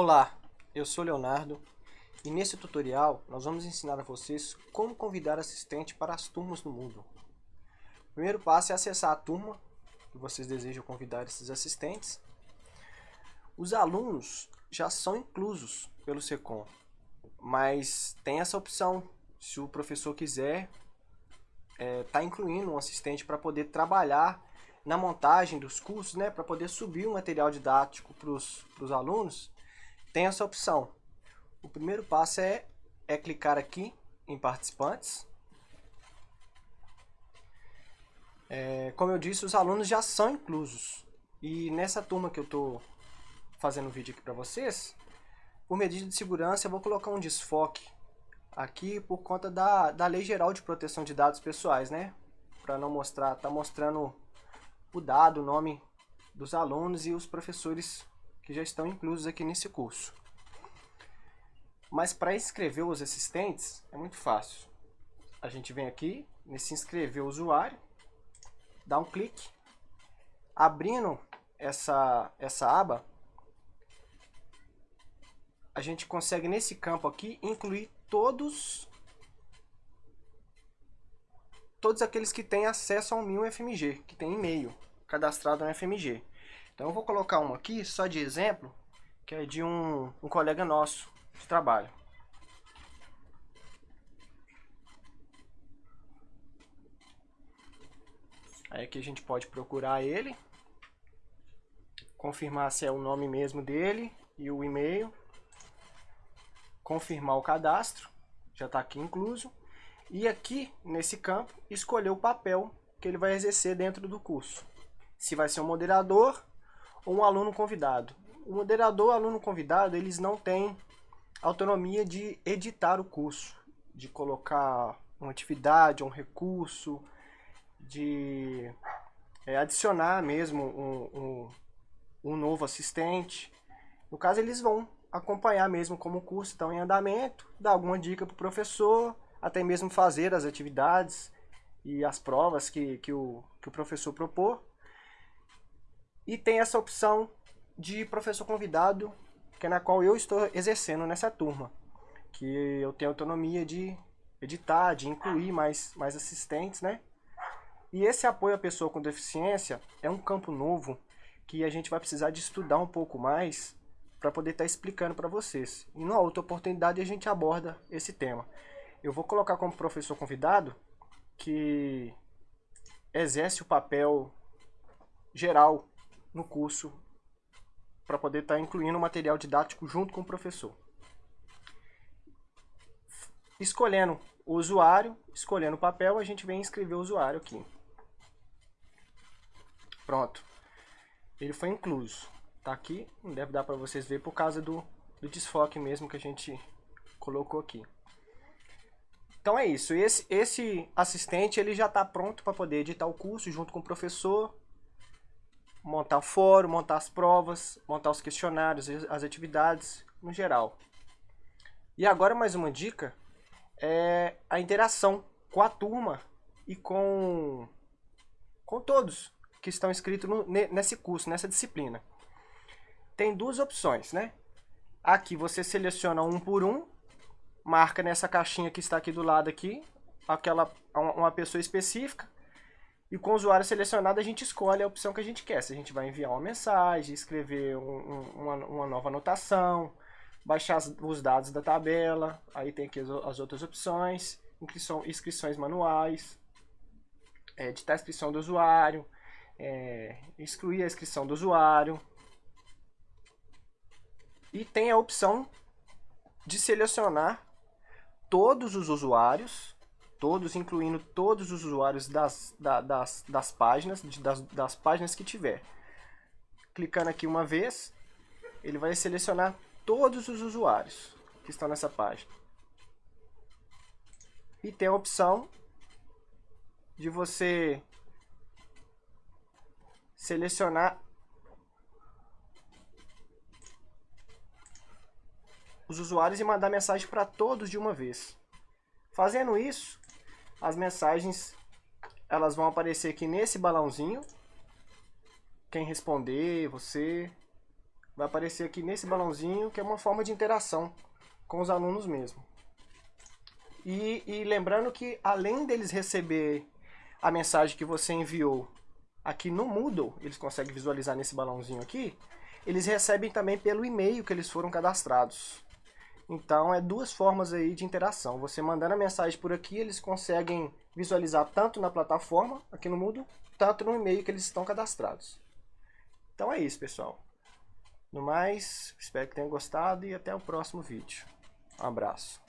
Olá, eu sou Leonardo e nesse tutorial nós vamos ensinar a vocês como convidar assistente para as turmas do Moodle. O primeiro passo é acessar a turma que vocês desejam convidar esses assistentes. Os alunos já são inclusos pelo SECOM, mas tem essa opção, se o professor quiser, é, tá incluindo um assistente para poder trabalhar na montagem dos cursos, né, para poder subir o material didático para os alunos, tem essa opção. O primeiro passo é, é clicar aqui em participantes. É, como eu disse, os alunos já são inclusos. E nessa turma que eu estou fazendo o vídeo aqui para vocês, por medida de segurança eu vou colocar um desfoque aqui por conta da, da Lei Geral de Proteção de Dados Pessoais, né? Para não mostrar, tá mostrando o dado, o nome dos alunos e os professores que já estão inclusos aqui nesse curso. Mas para inscrever os assistentes é muito fácil. A gente vem aqui nesse inscrever usuário, dá um clique, abrindo essa, essa aba, a gente consegue nesse campo aqui incluir todos todos aqueles que têm acesso ao meu FMG, que tem e-mail cadastrado no FMG. Então eu vou colocar um aqui, só de exemplo, que é de um, um colega nosso de trabalho. Aí aqui a gente pode procurar ele, confirmar se é o nome mesmo dele e o e-mail, confirmar o cadastro, já está aqui incluso, e aqui nesse campo escolher o papel que ele vai exercer dentro do curso. Se vai ser um moderador ou um aluno convidado. O moderador, aluno convidado, eles não têm autonomia de editar o curso, de colocar uma atividade, um recurso, de é, adicionar mesmo um, um, um novo assistente. No caso, eles vão acompanhar mesmo como o curso está em andamento, dar alguma dica para o professor, até mesmo fazer as atividades e as provas que, que, o, que o professor propor. E tem essa opção de professor convidado, que é na qual eu estou exercendo nessa turma. Que eu tenho autonomia de editar, de incluir mais, mais assistentes, né? E esse apoio à pessoa com deficiência é um campo novo que a gente vai precisar de estudar um pouco mais para poder estar tá explicando para vocês. E numa outra oportunidade a gente aborda esse tema. Eu vou colocar como professor convidado que exerce o papel geral no curso para poder estar tá incluindo o material didático junto com o professor. Escolhendo o usuário, escolhendo o papel, a gente vem inscrever o usuário aqui. Pronto. Ele foi incluso. Tá aqui, não deve dar para vocês ver por causa do, do desfoque mesmo que a gente colocou aqui. Então é isso. Esse, esse assistente ele já está pronto para poder editar o curso junto com o professor, montar o fórum, montar as provas, montar os questionários, as atividades no geral. E agora mais uma dica é a interação com a turma e com, com todos que estão inscritos no, nesse curso, nessa disciplina. Tem duas opções, né? Aqui você seleciona um por um, marca nessa caixinha que está aqui do lado aqui, aquela uma pessoa específica, e com o usuário selecionado, a gente escolhe a opção que a gente quer. Se a gente vai enviar uma mensagem, escrever um, um, uma, uma, nova anotação, baixar os dados da tabela, aí tem aqui as, as outras opções, inscrições manuais, é, editar a inscrição do usuário, é, excluir a inscrição do usuário. E tem a opção de selecionar todos os usuários todos, incluindo todos os usuários das, da, das, das páginas, das, das páginas que tiver. Clicando aqui uma vez, ele vai selecionar todos os usuários que estão nessa página. E tem a opção de você selecionar os usuários e mandar mensagem para todos de uma vez. Fazendo isso, as mensagens elas vão aparecer aqui nesse balãozinho. Quem responder, você vai aparecer aqui nesse balãozinho, que é uma forma de interação com os alunos mesmo. E, e lembrando que além deles receber a mensagem que você enviou aqui no Moodle, eles conseguem visualizar nesse balãozinho aqui, eles recebem também pelo e-mail que eles foram cadastrados. Então, é duas formas aí de interação. Você mandando a mensagem por aqui, eles conseguem visualizar tanto na plataforma, aqui no Moodle, tanto no e-mail que eles estão cadastrados. Então é isso, pessoal. No mais, espero que tenham gostado e até o próximo vídeo. Um abraço.